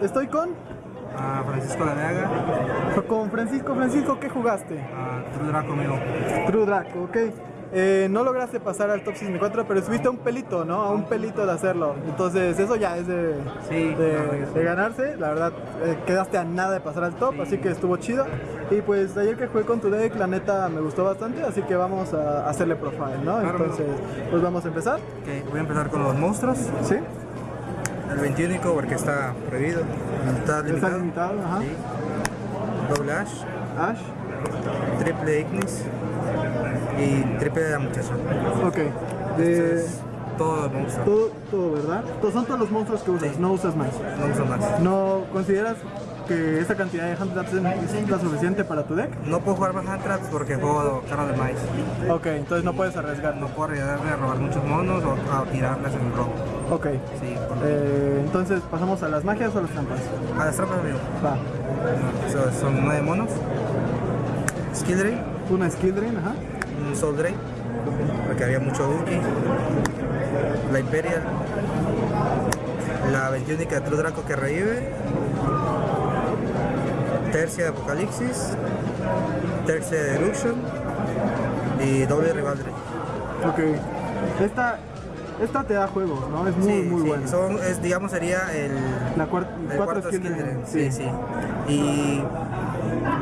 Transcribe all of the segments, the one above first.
estoy con... Francisco Laneaga. Con Francisco. Francisco, ¿qué jugaste? A True Draco mío. True Draco, ok. Eh, no lograste pasar al top 64, pero subiste a un pelito, ¿no? A un pelito de hacerlo. Entonces, eso ya es de, Sí, de, claro que sí. de ganarse. La verdad, eh, quedaste a nada de pasar al top, así que estuvo chido. Y pues, ayer que jugué con tu deck, la neta me gustó bastante, así que vamos a hacerle profile, ¿no? Claro. Entonces, pues vamos a empezar. Ok, voy a empezar con los monstruos. ¿Sí? El 21 porque está prohibido. Está Está limitado. ajá. Sí. Doble Ash, Ash. triple Ignis y triple de la muchacha. Ok. De todo el monstruo. todo, todo, ¿verdad? Todos son todos los monstruos que usas, Sí. no usas más. No uso más. ¿No consideras que esa cantidad de hand traps es la suficiente para tu deck? No puedo jugar más hand traps porque juego cara de maíz. Ok, entonces no puedes arriesgar. No puedo arriesgarme a robar muchos monos o a tirarlas en el robo. Ok. Sí, por lo Eh, entonces, ¿pasamos a las magias o a las trampas? A las trampas, amigo. Va. So- son nueve monos. Skill Drain, Una skill drain, ajá. un Soul Drain, porque había mucho Duki. La Imperial. La 21 de True Draco que revive. Tercia de Apocalipsis. Tercia de Delusion. Y doble Rivaldry. Ok. Esta, esta te da juegos, ¿no? Es muy, Sí, muy sí, buena. son- es, digamos, sería el, La cuarta, el cuatro cuarto drain, Sí, sí. Y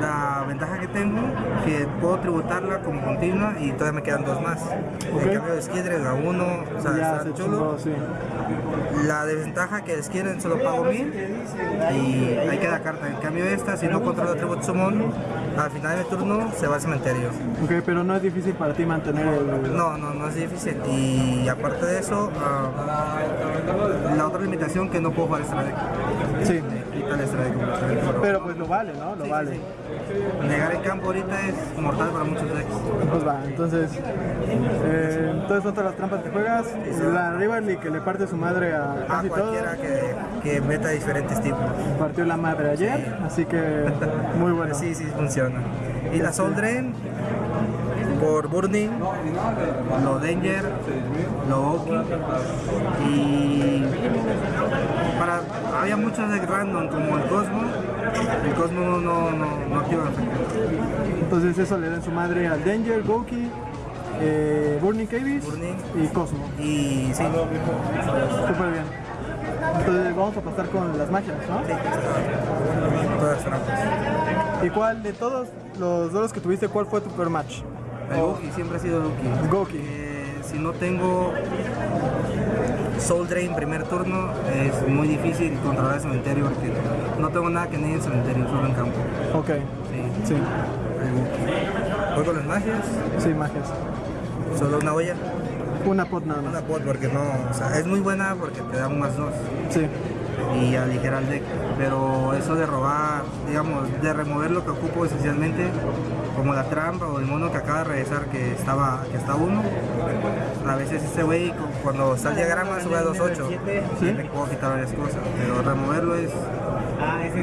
la ventaja que tengo que puedo tributarla como continua y todavía me quedan dos más. Ok. En cambio de skill drain a uno, o sea, Ya está se chulo. chingó. La desventaja que skill drain solo pago mil y ahí queda carta. En cambio esta, si no controlo atributo summon, al final de mi turno se va al cementerio. Ok, pero no es difícil para ti mantener el... No, no, no es difícil. Y aparte de eso, ah, la otra limitación que no puedo jugar extra deck. Sí. Quita el. Pero pues lo vale, ¿no? Lo Sí, vale. sí, sí. Negar el campo ahorita es mortal para muchos decks. Pues va, entonces, eh, entonces son todas las trampas que juegas. La Rivalry que le parte su madre a A casi todo, cualquiera que, que meta diferentes tipos. partió la madre ayer, así que muy bueno. Sí, sí, funciona. Y la Soul Drain, por Burning, lo Danger, lo Oki. Y para, había muchos decks random como el Cosmo. El Cosmo no, no, no activa efecto. Entonces eso le da su madre al Danger, Goki, eh, Burning Cavis y Cosmo. Y sí, Súper bien. Entonces vamos a pasar con las magias, ¿no? sí, todas trampas. ¿Y cuál de todos los duelos que tuviste, cuál fue tu peor match? El Goki siempre ha sido Goki. Goki. Eh, si no tengo Soul Drain primer turno, es muy difícil controlar el cementerio porque no tengo nada que ni en cementerio, solo en campo. Ok, Sí, sí. Juego las magias, sí, magias. solo una olla, Una pot nada una pot porque no, o sea, es muy buena porque te da un más dos. Sí, y aligera el deck, pero eso de robar, digamos, de remover lo que ocupo esencialmente, como la trampa o el mono que acaba de regresar que estaba, que está uno, a veces ese güey cu- cuando está el diagrama sube a 2.8 Sí. y le puedo quitar varias cosas, pero removerlo es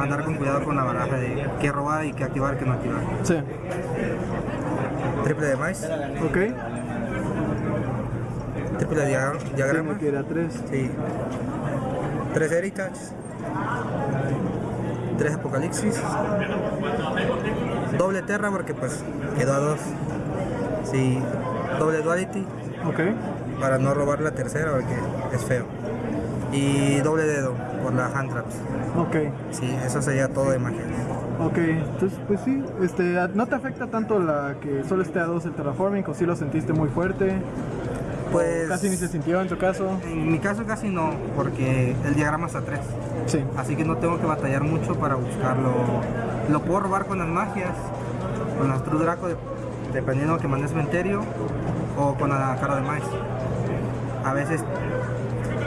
andar con cuidado con la baraja de qué robar y qué activar, qué no activar. sí. Triple de maíz, Ok. triple de dia- diagrama, Tengo que ir a tres. sí. Tres Heritage, tres Apocalipsis, doble Terra porque pues quedó a dos, sí, doble Duality Ok. para no robar la tercera porque es feo. Y doble dedo por la hand traps. Ok. Sí, eso sería todo de magia. Ok, entonces pues sí, este, ¿no te afecta tanto la que solo esté a dos el terraforming o si lo sentiste muy fuerte? Pues Casi ni se sintió en tu caso. en mi caso casi no, porque el diagrama está a 3. Sí. Así que no tengo que batallar mucho para buscarlo. Lo puedo robar con las magias, con las True Draco, de- dependiendo que mande cementerio, o con la cara de maíz. A veces,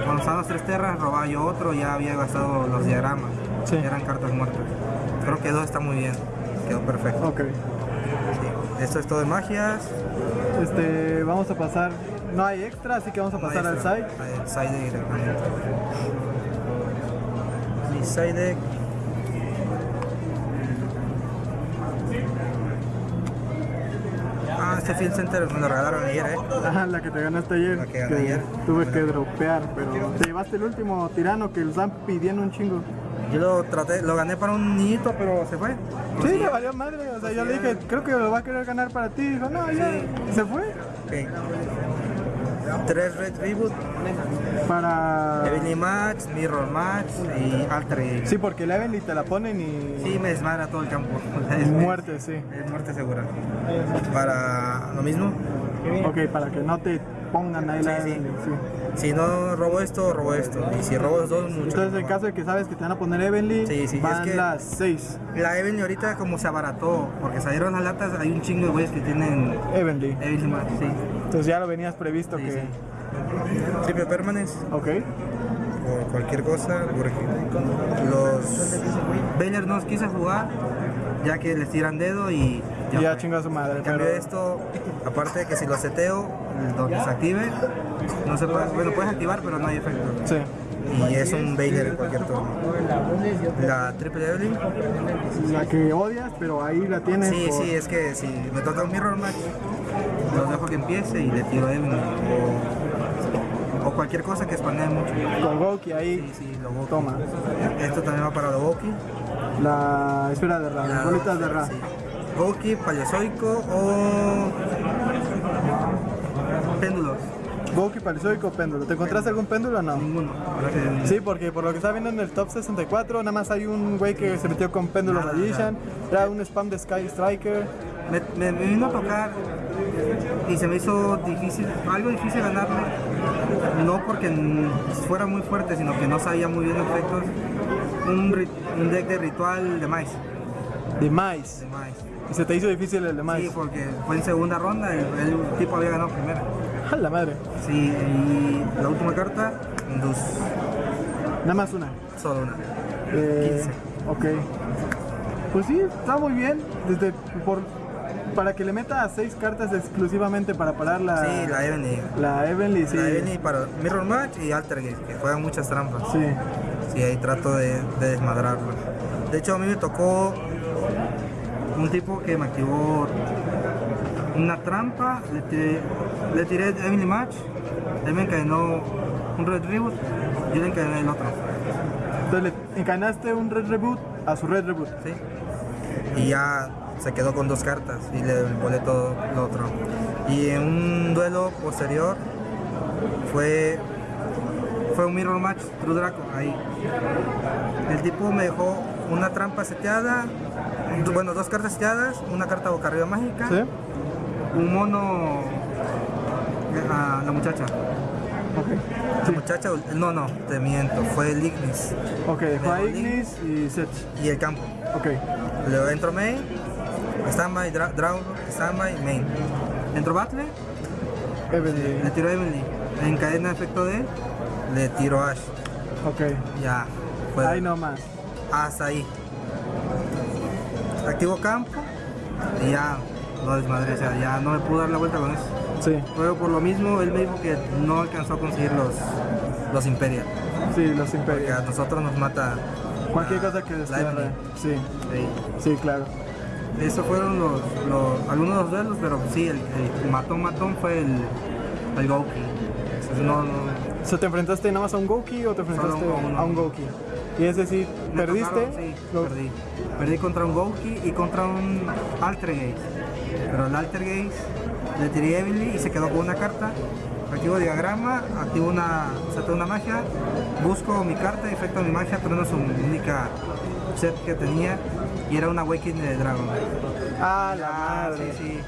cuando estaban las tres terras, robaba yo otro, ya había gastado los diagramas. Sí. Eran cartas muertas. Creo que dos está muy bien, quedó perfecto. Ok. Sí. Esto es todo de magias. Este, vamos a pasar, no hay extra, así que vamos a pasar al side. Al side directamente. Mi side deck. Ah, este Field Center me lo regalaron ayer, eh. Ajá, la que te ganaste ayer. La que gané ayer. Tuve que dropear, pero te llevaste el último tirano que los están pidiendo un chingo. Yo lo traté, lo gané para un niñito, pero se fue. Sí, le valió madre. O sea, yo le dije, creo que lo va a querer ganar para ti. Dijo, no, ya. Sí. Se fue. Ok. Tres Red Reboot, Para. Heavenly Match, Mirror Match y Alter Ego. Sí, porque la Evelyn te la ponen y. Sí, me desmadra todo el campo. Es- Muerte, sí. Es muerte segura. Para lo mismo, Ok, para que no te pongan ahí la Sí, sí. Evelyn, sí. si no robo esto, robo esto. Y si robo los dos, mucho. Entonces, en caso de que sabes que te van a poner sí, van es que- las 6 La Evelyn ahorita como se abarató, porque salieron las latas, hay un chingo de güeyes que tienen Evelyn. Evelyn Match, sí. Entonces ya lo venías previsto Sí, que. sí. Triple Permanence, Ok. o cualquier cosa, porque los Baylor no quise jugar, ya que les tiran dedo y Ya, ya. chinga su madre. En cambio pero- esto, aparte de que si lo seteo, donde se active, no se puede, bueno, puedes activar pero no hay efecto. Sí. Y es un Baylor en cualquier turno. La Triple Evelyn, La que odias, pero ahí la tienes. sí, por- sí, es que si me toca un Mirror Match, los dejo que empiece y le tiro Evelyn. O, o cualquier cosa que spamee mucho. Con Goki Sí, ahí. sí, Loboki. Toma. Esto también va para Loboki. La esfera de Ra, las bolitas de Ra. Sí. Goki, Paleozoico o péndulos. Goki, Palizoico, péndulo. ¿Te encontraste algún péndulo o no? Ninguno. Sí, porque por lo que estaba viendo en el top 64, nada más hay un güey que se metió con péndulo Magician. Era un spam de Sky Striker. Me, me- me vino a tocar y se me hizo difícil, algo difícil ganarle. No porque fuera muy fuerte, sino que no sabía muy bien los efectos. Un, un deck de ritual de maíz. De Mais. De maíz. Y se te hizo difícil el de Sí, Mais. porque fue en segunda ronda, el, el tipo había ganado primero. A la madre. Sí, y la última carta, dos, Nada más una. solo una. Eh, ok. Pues sí, está muy bien. Desde por para que le meta seis cartas exclusivamente para parar la Sí, la Evelyn. la Evenly, sí. La Evelyn para Mirror Match y Altergate, que juegan muchas trampas. Sí. Sí, ahí trato de, de desmadrarlo. De hecho, a mí me tocó un tipo que me activó una trampa, le tiré, le tiré Emily Match, él me encadenó un Red Reboot, yo le encadené el otro. Entonces le encadenaste un Red Reboot a su Red Reboot. ¿sí? Y ya se quedó con dos cartas y le volé todo lo otro. Y en un duelo posterior fue, fue un Mirror Match True Draco ahí. El tipo me dejó una trampa seteada, bueno, dos cartas seteadas, una carta boca arriba mágica, ¿Sí? un mono a la muchacha. Ok. La Sí. muchacha, no, no, te miento, fue el Ignis Ok, Dejó Ignis y Seth. y el campo. Ok. Luego entro main, standby, dra draw, standby, main. Entro battle, Evenly. le tiro a Emily. En cadena de efecto de, le tiro a Ash. Ok. Ya, fue Ahí nomás. hasta ahí. Activo campo y ya lo desmadré, o sea, ya no me pude dar la vuelta con eso. Sí. Pero por lo mismo, él me dijo que no alcanzó a conseguir los, los Imperial. Sí, los Que Imperios. a nosotros nos mata. Cualquier cosa que destierre. Sí. Sí. Sí, claro. Esos fueron los, los- algunos de los duelos, pero sí, el, el matón matón fue el, el Goki. Entonces, no, no, O sea, ¿te enfrentaste nada más a un Goki o te enfrentaste Solo a un Goki? Y es decir, me ¿perdiste? tocaron, sí, Go- perdí. Perdí contra un Goki y contra un Altergate. Pero el Altergate le tiré Emily y se quedó con una carta. Activo diagrama, activo una, saco una magia, busco mi carta, efecto mi magia, trueno su única set que tenía y era una Awakening de Dragon. Ah, la Ah, madre. sí, sí.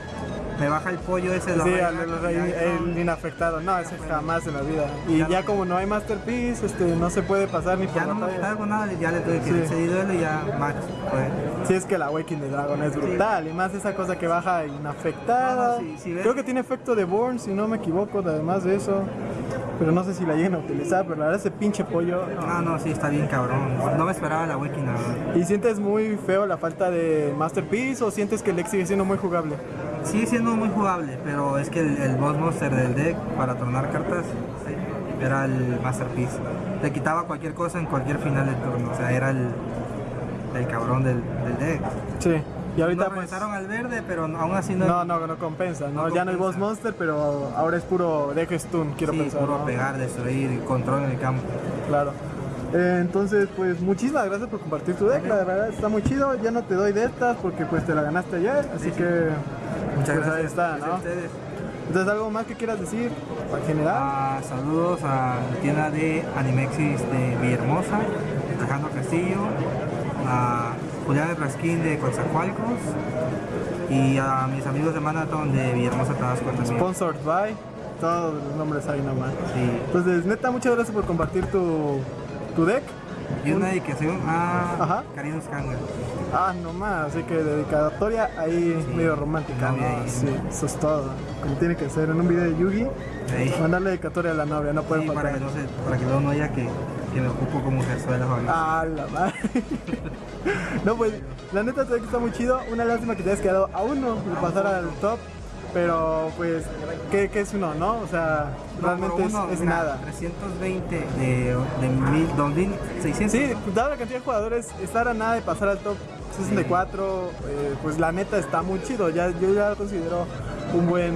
Me baja el pollo ese de la Sí, reina, el, inafectado. No, ese jamás en la vida. Y Ya como no hay Masterpiece, este, no se puede pasar ni por Ya no me batalla. con nada, ya le tuve que Sí. duelo y ya match. Fue. Sí, es que la Awakening de Dragon es brutal. Y más esa cosa que baja inafectada. No, no, sí. Creo que tiene efecto de Born, si no me equivoco, además de eso. Pero no sé si la lleguen a utilizar, pero la verdad ese pinche pollo. no. No, sí, está bien cabrón. No me esperaba la Wiki nada. ¿Y sientes muy feo la falta de Masterpiece o sientes que el deck sigue siendo muy jugable? Sigue siendo muy jugable, pero es que el, el boss monster del deck para tronar cartas sí, era el masterpiece. Le quitaba cualquier cosa en cualquier final de turno, o sea, era el, el cabrón del, del deck. Sí. Y ahorita Nos pues... al verde, pero aún así no, No, no, no compensa. No, No ya no hay. Boss Monster, pero ahora es puro deck stun, quiero sí, pensar. puro ¿no? pegar, destruir, control en el campo. Claro. Eh, entonces, pues muchísimas gracias por compartir tu deck, la verdad está muy chido. Ya no te doy de estas porque pues te la ganaste ayer, así que Muchas pues, gracias. ahí está, ¿no? ustedes. Entonces, ¿algo más que quieras decir en general? Ah, saludos a la tienda de Animexis de Villahermosa, Alejandro Castillo, a Julián Rasquín de Coatzacoalcos y a mis amigos de Marathon de Villahermosa, Tabasco también. Sponsored by, todos los nombres ahí nomás. Sí. Entonces, neta, muchas gracias por compartir tu, tu deck. Y una dedicación a Ajá. Karina. Ah, nomás, así que dedicatoria ahí Sí, medio romántica, novia ¿no? ahí. Sí, eso es todo. Como tiene que ser en un video de Yugi, mandarle dedicatoria a la novia, no puede Sí, para faltar. que, no se, para que luego no haya que, que me ocupo como Gersuela Fabián. Ah, la madre. no, pues, la neta que está muy chido. Una lástima que te hayas quedado a uno de pasar al top. Pero, pues, ¿qué, qué es uno, no? O sea, No, realmente es, uno, es mira, nada. 320 de, de mil, 2600. Sí, dada la cantidad de jugadores, estar a nada de pasar al top 64, eh, pues la neta está muy chido. Ya, yo ya lo considero un buen,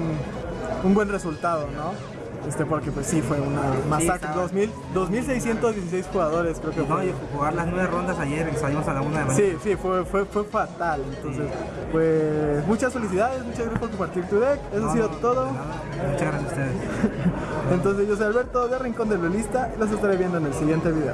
un buen resultado, ¿no? Este, porque pues sí fue una masacre. 2000, 2616 jugadores creo que No, fue. y jugar las nueve rondas ayer, salimos a la una de mañana. Sí, sí, fue, fue, fue fatal. Entonces, pues muchas felicidades, muchas gracias por compartir tu deck. Eso ha No, sido no, todo. Muchas gracias a ustedes. Entonces yo soy Alberto de Rincón del Duelista y los estaré viendo en el siguiente video.